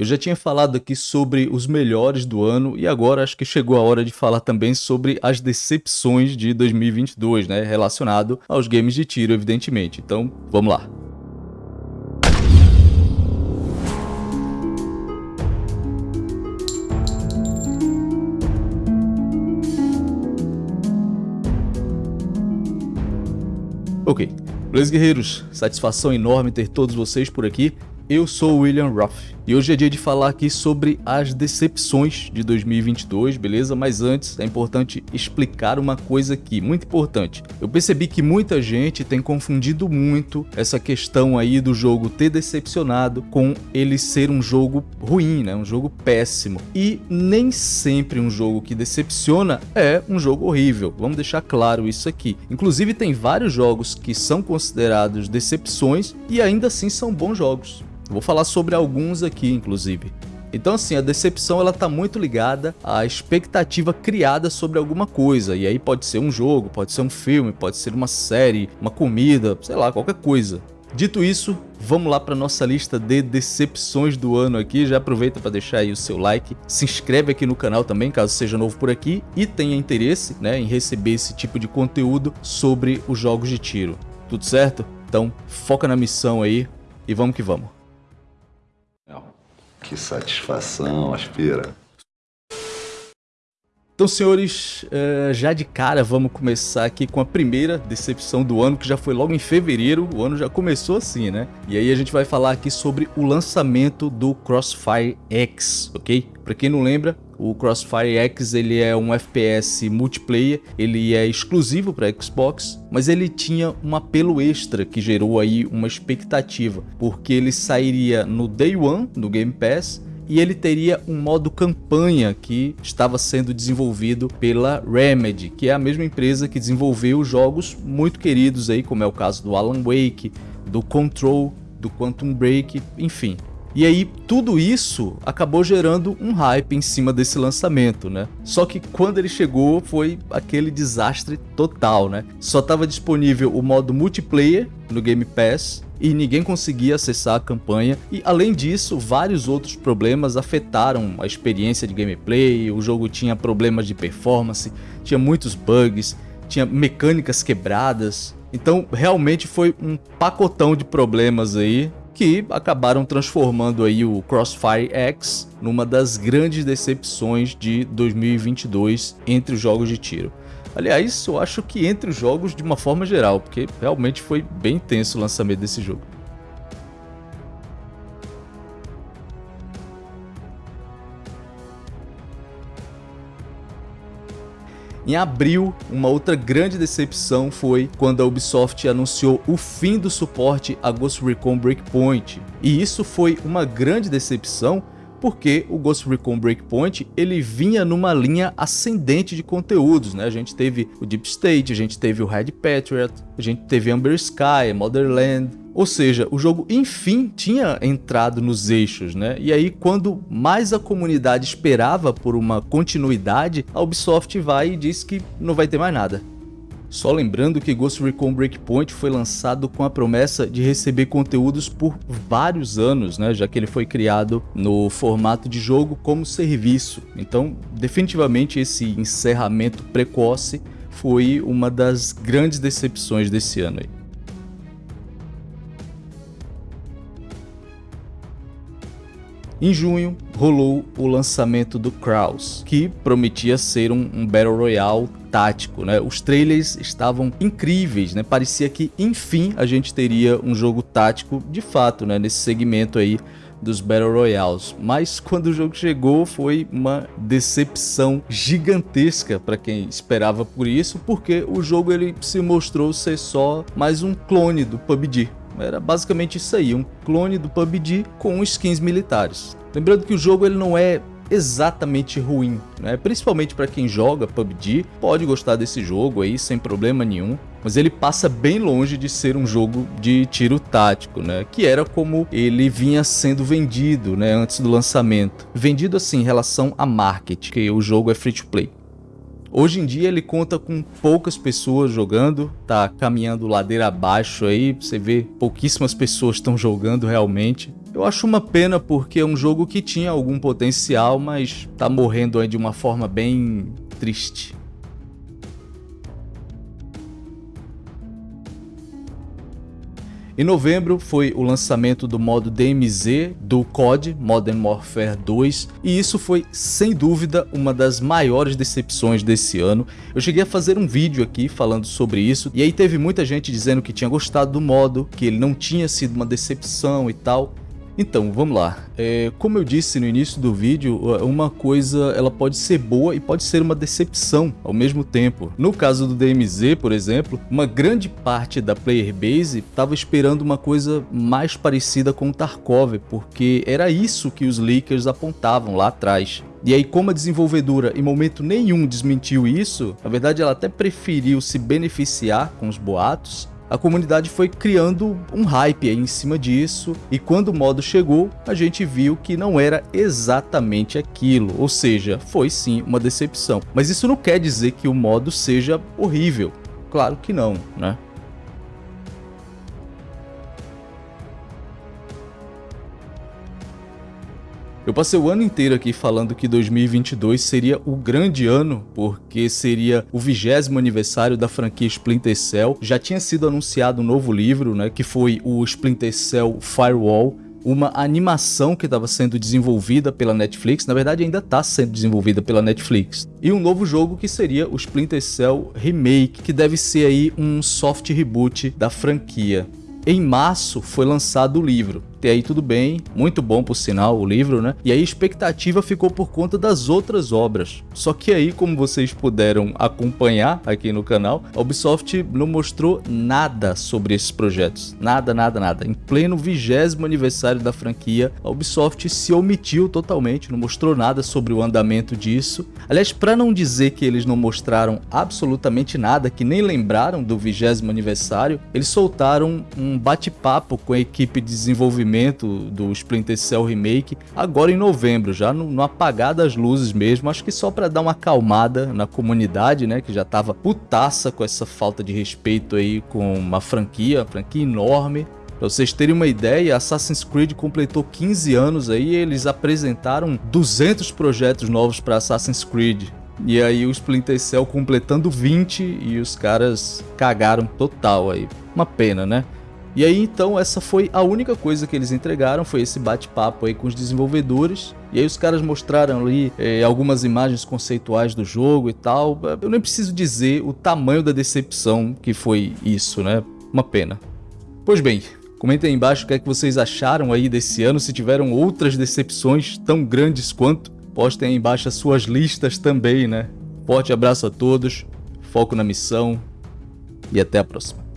Eu já tinha falado aqui sobre os melhores do ano e agora acho que chegou a hora de falar também sobre as decepções de 2022, né, relacionado aos games de tiro, evidentemente. Então, vamos lá. Ok, beleza guerreiros, satisfação enorme ter todos vocês por aqui. Eu sou o William Ruff e hoje é dia de falar aqui sobre as decepções de 2022, beleza? Mas antes é importante explicar uma coisa aqui, muito importante. Eu percebi que muita gente tem confundido muito essa questão aí do jogo ter decepcionado com ele ser um jogo ruim, né? Um jogo péssimo. E nem sempre um jogo que decepciona é um jogo horrível. Vamos deixar claro isso aqui. Inclusive tem vários jogos que são considerados decepções e ainda assim são bons jogos. Vou falar sobre alguns aqui, inclusive. Então assim, a decepção ela tá muito ligada à expectativa criada sobre alguma coisa, e aí pode ser um jogo, pode ser um filme, pode ser uma série, uma comida, sei lá, qualquer coisa. Dito isso, vamos lá para nossa lista de decepções do ano aqui, já aproveita para deixar aí o seu like, se inscreve aqui no canal também, caso seja novo por aqui, e tenha interesse né, em receber esse tipo de conteúdo sobre os jogos de tiro. Tudo certo? Então foca na missão aí e vamos que vamos. Que satisfação, aspira. Então, senhores, eh, já de cara vamos começar aqui com a primeira decepção do ano, que já foi logo em fevereiro, o ano já começou assim, né? E aí a gente vai falar aqui sobre o lançamento do Crossfire X, ok? Pra quem não lembra, o Crossfire X ele é um FPS multiplayer, ele é exclusivo para Xbox, mas ele tinha um apelo extra que gerou aí uma expectativa, porque ele sairia no Day One no Game Pass e ele teria um modo campanha que estava sendo desenvolvido pela Remedy, que é a mesma empresa que desenvolveu jogos muito queridos aí, como é o caso do Alan Wake, do Control, do Quantum Break, enfim. E aí tudo isso acabou gerando um hype em cima desse lançamento, né? Só que quando ele chegou foi aquele desastre total, né? Só estava disponível o modo multiplayer no Game Pass e ninguém conseguia acessar a campanha e além disso vários outros problemas afetaram a experiência de gameplay, o jogo tinha problemas de performance, tinha muitos bugs, tinha mecânicas quebradas, então realmente foi um pacotão de problemas aí que acabaram transformando aí o Crossfire X numa das grandes decepções de 2022 entre os jogos de tiro. Aliás, eu acho que entre os jogos de uma forma geral, porque realmente foi bem tenso o lançamento desse jogo. Em abril, uma outra grande decepção foi quando a Ubisoft anunciou o fim do suporte a Ghost Recon Breakpoint. E isso foi uma grande decepção porque o Ghost Recon Breakpoint ele vinha numa linha ascendente de conteúdos, né? A gente teve o Deep State, a gente teve o Red Patriot, a gente teve Amber Sky, Motherland, ou seja, o jogo enfim tinha entrado nos eixos, né? E aí quando mais a comunidade esperava por uma continuidade, a Ubisoft vai e diz que não vai ter mais nada. Só lembrando que Ghost Recon Breakpoint foi lançado com a promessa de receber conteúdos por vários anos, né, já que ele foi criado no formato de jogo como serviço. Então, definitivamente esse encerramento precoce foi uma das grandes decepções desse ano. Aí. Em junho, rolou o lançamento do Kraus, que prometia ser um, um Battle Royale tático, né? Os trailers estavam incríveis, né? Parecia que, enfim, a gente teria um jogo tático de fato, né? Nesse segmento aí dos Battle Royales, mas quando o jogo chegou foi uma decepção gigantesca para quem esperava por isso, porque o jogo ele se mostrou ser só mais um clone do PUBG. Era basicamente isso aí, um clone do PUBG com skins militares. Lembrando que o jogo ele não é exatamente ruim, né? principalmente para quem joga PUBG, pode gostar desse jogo aí sem problema nenhum, mas ele passa bem longe de ser um jogo de tiro tático, né? que era como ele vinha sendo vendido né? antes do lançamento. Vendido assim em relação a marketing, que o jogo é free to play. Hoje em dia ele conta com poucas pessoas jogando, tá caminhando ladeira abaixo aí, você vê pouquíssimas pessoas estão jogando realmente. Eu acho uma pena porque é um jogo que tinha algum potencial, mas tá morrendo aí de uma forma bem triste. Em novembro foi o lançamento do modo DMZ do COD Modern Warfare 2 e isso foi sem dúvida uma das maiores decepções desse ano. Eu cheguei a fazer um vídeo aqui falando sobre isso e aí teve muita gente dizendo que tinha gostado do modo, que ele não tinha sido uma decepção e tal. Então, vamos lá. É, como eu disse no início do vídeo, uma coisa ela pode ser boa e pode ser uma decepção ao mesmo tempo. No caso do DMZ, por exemplo, uma grande parte da player base estava esperando uma coisa mais parecida com o Tarkov, porque era isso que os leakers apontavam lá atrás. E aí, como a desenvolvedora em momento nenhum desmentiu isso, na verdade ela até preferiu se beneficiar com os boatos, a comunidade foi criando um hype em cima disso e quando o modo chegou, a gente viu que não era exatamente aquilo, ou seja, foi sim uma decepção. Mas isso não quer dizer que o modo seja horrível, claro que não, né? Eu passei o ano inteiro aqui falando que 2022 seria o grande ano, porque seria o vigésimo aniversário da franquia Splinter Cell. Já tinha sido anunciado um novo livro, né, que foi o Splinter Cell Firewall, uma animação que estava sendo desenvolvida pela Netflix, na verdade ainda está sendo desenvolvida pela Netflix, e um novo jogo que seria o Splinter Cell Remake, que deve ser aí um soft reboot da franquia. Em março foi lançado o livro, até aí tudo bem, muito bom por sinal o livro, né? E aí a expectativa ficou por conta das outras obras. Só que aí, como vocês puderam acompanhar aqui no canal, a Ubisoft não mostrou nada sobre esses projetos. Nada, nada, nada. Em pleno vigésimo aniversário da franquia, a Ubisoft se omitiu totalmente, não mostrou nada sobre o andamento disso. Aliás, para não dizer que eles não mostraram absolutamente nada, que nem lembraram do vigésimo aniversário, eles soltaram um bate-papo com a equipe de desenvolvimento do Splinter Cell Remake agora em novembro, já no, no apagar das luzes mesmo, acho que só para dar uma acalmada na comunidade, né, que já tava putaça com essa falta de respeito aí com uma franquia, uma franquia enorme, Pra vocês terem uma ideia, Assassin's Creed completou 15 anos aí eles apresentaram 200 projetos novos para Assassin's Creed. E aí o Splinter Cell completando 20 e os caras cagaram total aí. Uma pena, né? E aí então essa foi a única coisa que eles entregaram, foi esse bate-papo aí com os desenvolvedores. E aí os caras mostraram ali é, algumas imagens conceituais do jogo e tal. Eu nem preciso dizer o tamanho da decepção que foi isso, né? Uma pena. Pois bem, comentem aí embaixo o que é que vocês acharam aí desse ano, se tiveram outras decepções tão grandes quanto. Postem aí embaixo as suas listas também, né? Forte abraço a todos, foco na missão e até a próxima.